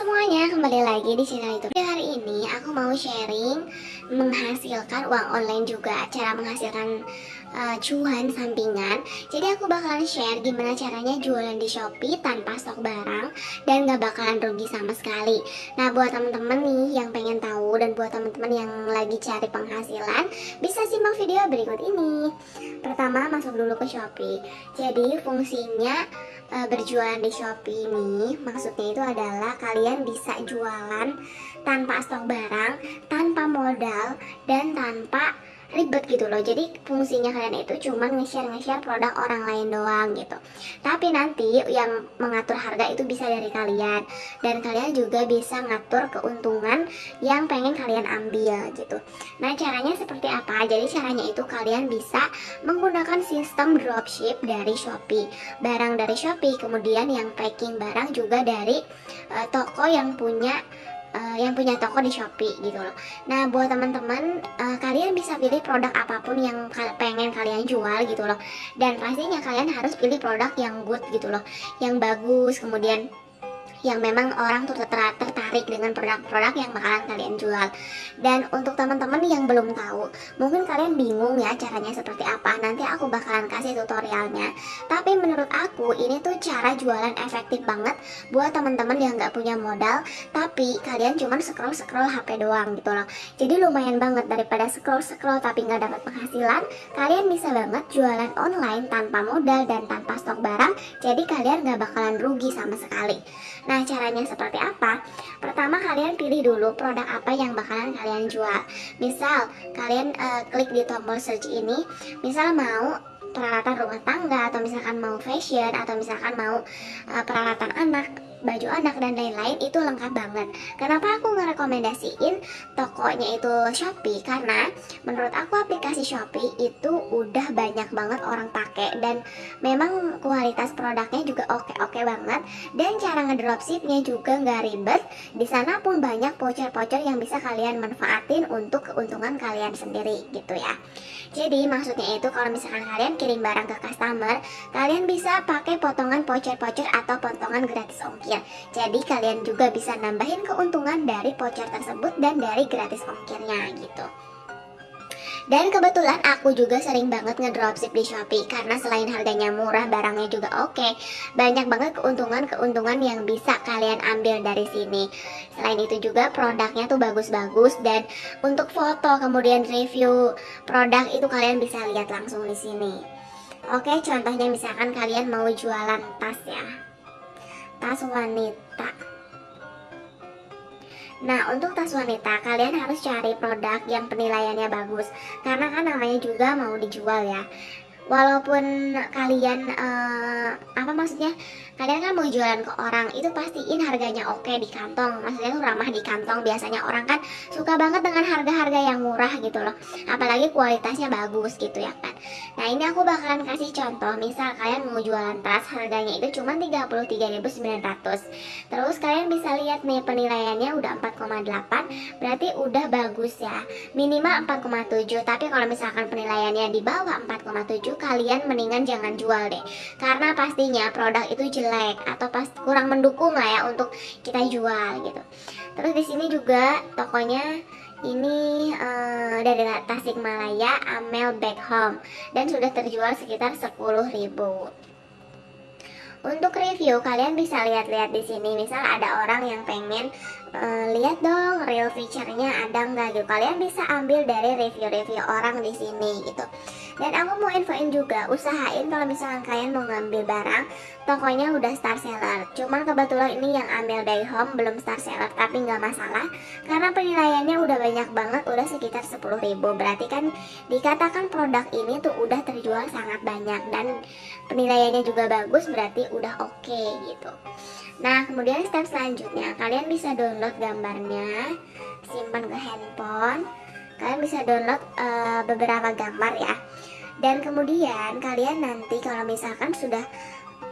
semuanya, kembali lagi di channel YouTube. Di hari ini aku mau sharing menghasilkan uang online juga Cara menghasilkan uh, cuan sampingan. Jadi aku bakalan share gimana caranya jualan di Shopee tanpa stok barang Dan gak bakalan rugi sama sekali. Nah buat temen-temen nih yang pengen tahu Dan buat temen-temen yang lagi cari penghasilan Bisa simak video berikut ini. Pertama masuk dulu ke Shopee. Jadi fungsinya uh, berjualan di Shopee ini Maksudnya itu adalah kalian bisa jualan tanpa stok barang, tanpa modal, dan tanpa ribet gitu loh. Jadi fungsinya kalian itu cuma nge-share nge-share produk orang lain doang gitu. Tapi nanti yang mengatur harga itu bisa dari kalian. Dan kalian juga bisa ngatur keuntungan yang pengen kalian ambil gitu. Nah caranya seperti apa? Jadi caranya itu kalian bisa menggunakan sistem dropship dari Shopee. Barang dari Shopee kemudian yang packing barang juga dari uh, toko yang punya uh, yang punya toko di Shopee gitu loh. Nah buat teman-teman uh, kalian bisa pilih produk apa pun yang pengen kalian jual gitu loh. Dan pastinya kalian harus pilih produk yang good gitu loh, yang bagus. Kemudian yang memang orang tuh tertarik dengan produk-produk yang bakalan kalian jual. Dan untuk teman-teman yang belum tahu mungkin kalian bingung ya caranya seperti apa nanti aku bakalan kasih tutorialnya. Tapi menurut aku ini tuh cara jualan efektif banget buat teman-teman yang nggak punya modal tapi kalian cuma scroll-scroll HP doang gitu loh. Jadi lumayan banget daripada scroll-scroll tapi nggak dapat penghasilan kalian bisa banget jualan online tanpa modal dan tanpa stok barang jadi kalian nggak bakalan rugi sama sekali Nah caranya seperti apa? Pertama kalian pilih dulu produk apa yang bakalan kalian jual Misal kalian uh, klik di tombol search ini Misal mau peralatan rumah tangga atau misalkan mau fashion atau misalkan mau uh, peralatan anak baju anak dan lain-lain itu lengkap banget. Kenapa aku ngerekomendasiin tokonya itu Shopee? Karena menurut aku aplikasi Shopee itu udah banyak banget orang pakai dan memang kualitas produknya juga oke-oke banget. Dan cara ngedropshipnya juga nggak ribet. Di sana pun banyak voucher-voucher yang bisa kalian manfaatin untuk keuntungan kalian sendiri gitu ya. Jadi maksudnya itu kalau misalkan kalian kirim barang ke customer kalian bisa pakai potongan voucher-voucher atau potongan gratis ongkir ongkir. Jadi kalian juga bisa nambahin keuntungan dari voucher tersebut dan dari gratis ongkirnya gitu. Dan kebetulan aku juga sering banget ngedropship di Shopee Karena selain harganya murah, barangnya juga oke Banyak banget keuntungan-keuntungan yang bisa kalian ambil dari sini Selain itu juga produknya tuh bagus-bagus Dan untuk foto kemudian review produk itu kalian bisa lihat langsung di sini Oke, contohnya misalkan kalian mau jualan tas ya tas wanita. Nah, untuk tas wanita, kalian harus cari produk yang penilaiannya bagus. Karena kan namanya juga mau dijual ya Walaupun kalian, uh, apa maksudnya? Kalian kan mau jualan ke orang itu pastiin harganya oke di kantong. Maksudnya tuh ramah di kantong. Biasanya orang kan suka banget dengan harga-harga yang murah gitu loh. Apalagi kualitasnya bagus gitu ya kan. Nah ini aku bakalan kasih contoh. Misal kalian mau jualan tas harganya itu cuma 33.900 terus kalian bisa lihat nih penilaiannya udah 4,8 berarti udah bagus ya. Minimal 4,7 tapi kalau misalkan penilaiannya di bawah 4,7 kalian mendingan jangan jual deh karena pastinya produk itu jelek atau pas kurang mendukung lah ya untuk kita jual gitu. Terus di sini juga tokonya ini uh, dari Tasikmalaya Amel Back Home dan sudah terjual sekitar 10.000. Untuk review kalian bisa lihat-lihat di sini. Misal ada orang yang pengen uh, lihat dong real feature-nya ada nggak gitu. Kalian bisa ambil dari review-review orang di sini gitu. Dan aku mau infoin juga, usahain kalau misalkan kalian mau ngambil barang, tokonya udah star seller. Cuman kebetulan ini yang ambil dari home belum star seller, tapi nggak masalah. Karena penilaiannya udah banyak banget, udah sekitar 10 ribu. Berarti kan dikatakan produk ini tuh udah terjual sangat banyak. Dan penilaiannya juga bagus, berarti udah oke okay, gitu. Nah, kemudian step selanjutnya, kalian bisa download gambarnya, simpan ke handphone. Kalian bisa download uh, beberapa gambar ya dan kemudian kalian nanti kalau misalkan sudah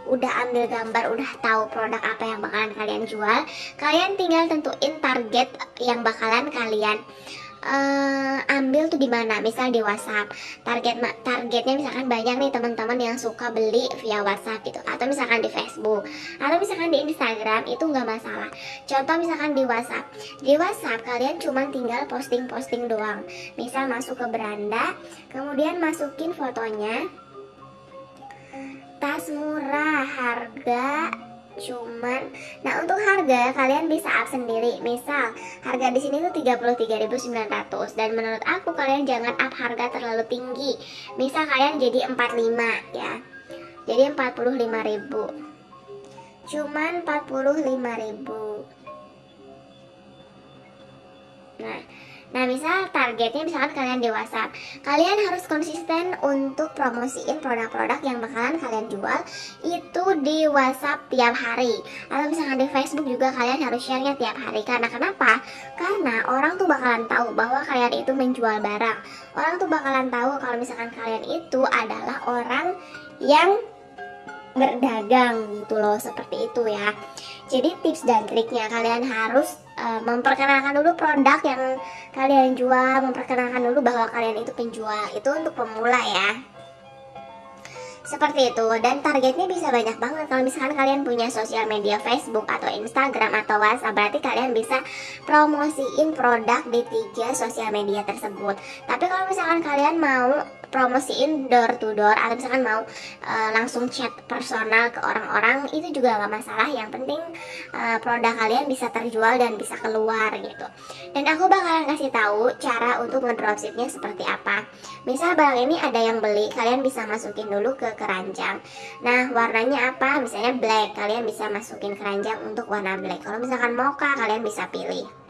udah ambil gambar, udah tahu produk apa yang bakalan kalian jual, kalian tinggal tentuin target yang bakalan kalian uh, ambil tuh di mana? Misal di WhatsApp. Target targetnya misalkan banyak nih teman-teman yang suka beli via WhatsApp gitu. Atau misalkan di Facebook. Atau misalkan di Instagram itu nggak masalah. Contoh misalkan di WhatsApp. Di WhatsApp kalian cuma tinggal posting-posting doang. Misal masuk ke beranda kemudian masukin fotonya. Tas murah harga cuman nah untuk harga kalian bisa up sendiri. Misal harga di sini tuh 33.900 dan menurut aku kalian jangan up harga terlalu tinggi. Misal kalian jadi 45 ya. Jadi 45.000 cuman 45.000 nah Nah misal targetnya misalkan kalian di WhatsApp Kalian harus konsisten untuk promosiin produk-produk yang bakalan kalian jual Itu di WhatsApp tiap hari. Atau misalkan di Facebook juga kalian harus share-nya tiap hari. Karena kenapa? Karena orang tuh bakalan tahu bahwa kalian itu menjual barang. Orang tuh bakalan tahu kalau misalkan kalian itu adalah orang yang berdagang gitu loh Seperti itu ya. Jadi tips dan triknya kalian harus uh, memperkenalkan dulu produk yang kalian jual, memperkenalkan dulu bahwa kalian itu penjual. Itu untuk pemula ya. Seperti itu dan targetnya bisa banyak banget kalau misalkan kalian punya sosial media Facebook atau Instagram atau WhatsApp berarti kalian bisa promosiin produk di tiga sosial media tersebut. Tapi kalau misalkan kalian mau promosiin door to door atau misalkan mau uh, langsung chat personal ke orang-orang itu juga gak masalah. Yang penting uh, produk kalian bisa terjual dan bisa keluar gitu. Dan aku bakalan kasih tahu cara untuk ngedropshipnya seperti apa. Misal barang ini ada yang beli kalian bisa masukin dulu ke keranjang. Nah warnanya apa? Misalnya black kalian bisa masukin keranjang untuk warna black. Kalau misalkan mocha kalian bisa pilih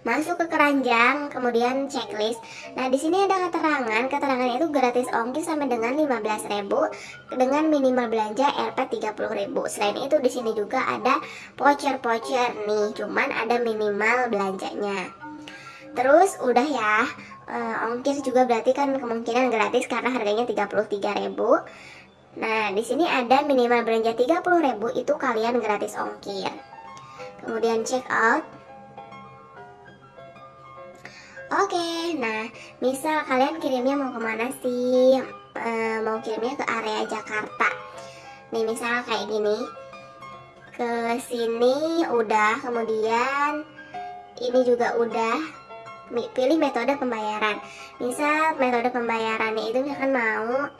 masuk ke keranjang, kemudian checklist. Nah, di sini ada keterangan, keterangan itu gratis ongkir sampai dengan 15.000 dengan minimal belanja Rp 30.000. Selain itu di sini juga ada voucher-voucher nih, cuman ada minimal belanjanya. Terus udah ya, uh, ongkir juga berarti kan kemungkinan gratis karena harganya 33.000. Nah, di sini ada minimal belanja 30.000 itu kalian gratis ongkir. Kemudian check out Oke, nah misal kalian kirimnya mau ke mana sih? E, mau kirimnya ke area Jakarta. Nih misal kayak gini. Ke sini udah, kemudian ini juga udah. Pilih metode pembayaran. Misal metode pembayarannya itu misalkan mau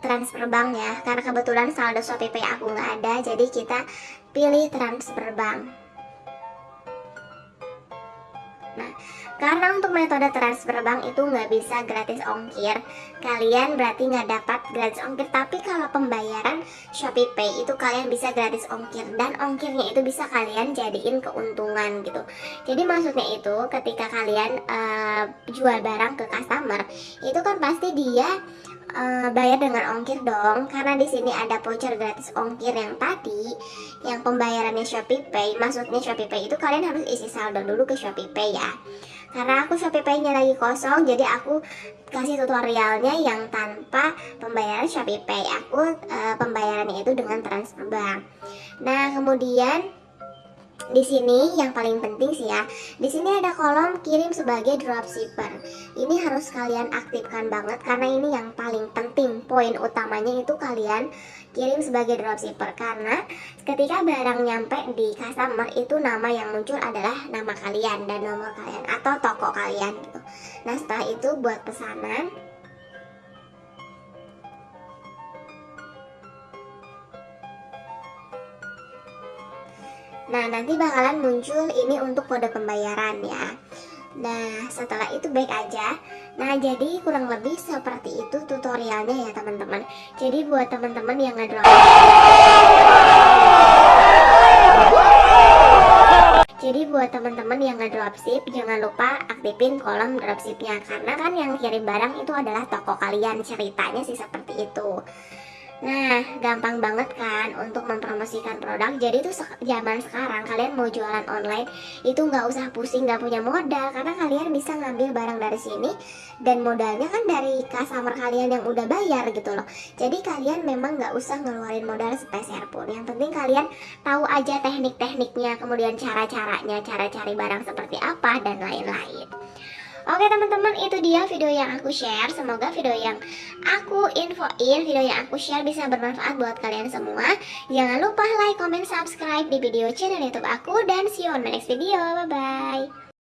transfer bank ya. Karena kebetulan saldo Shopee Pay aku nggak ada, jadi kita pilih transfer bank. Karena untuk metode transfer bank itu nggak bisa gratis ongkir, kalian berarti nggak dapat gratis ongkir. Tapi kalau pembayaran Shopee Pay itu kalian bisa gratis ongkir dan ongkirnya itu bisa kalian jadiin keuntungan gitu. Jadi maksudnya itu ketika kalian uh, jual barang ke customer, itu kan pasti dia uh, bayar dengan ongkir dong. Karena di sini ada voucher gratis ongkir yang tadi yang pembayarannya Shopee Pay. Maksudnya Shopee Pay itu kalian harus isi saldo dulu ke Shopee Pay ya. Karena aku Shopee Pay-nya lagi kosong jadi aku kasih tutorialnya yang tanpa pembayaran Shopee Pay. Aku uh, pembayarannya itu dengan transfer bank. Nah kemudian di sini yang paling penting sih ya di sini ada kolom kirim sebagai dropshipper. Ini harus kalian aktifkan banget karena ini yang paling penting. Poin utamanya itu kalian kirim sebagai dropshipper karena ketika barang nyampe di customer itu nama yang muncul adalah nama kalian dan nomor kalian atau toko kalian gitu. Nah setelah itu buat pesanan Nah, nanti bakalan muncul ini untuk kode pembayaran ya. Nah, setelah itu baik aja. Nah, jadi kurang lebih seperti itu tutorialnya ya teman-teman. Jadi buat teman-teman yang ngedrop Jadi buat teman-teman yang ngedropship jangan lupa aktifin kolom dropshipnya karena kan yang kirim barang itu adalah toko kalian ceritanya sih seperti itu. Nah, gampang banget kan untuk mempromosikan produk. Jadi tuh zaman sekarang kalian mau jualan online itu nggak usah pusing, nggak punya modal karena kalian bisa ngambil barang dari sini dan modalnya kan dari customer kalian yang udah bayar gitu loh. Jadi kalian memang nggak usah ngeluarin modal sepeser pun. Yang penting kalian tahu aja teknik-tekniknya, kemudian cara-caranya, cara cari barang seperti apa dan lain-lain. Oke teman-teman itu dia video yang aku share. Semoga video yang aku infoin Video yang aku share bisa bermanfaat buat kalian semua. Jangan lupa like, comment, subscribe di video channel youtube aku. Dan see you on my next video. Bye-bye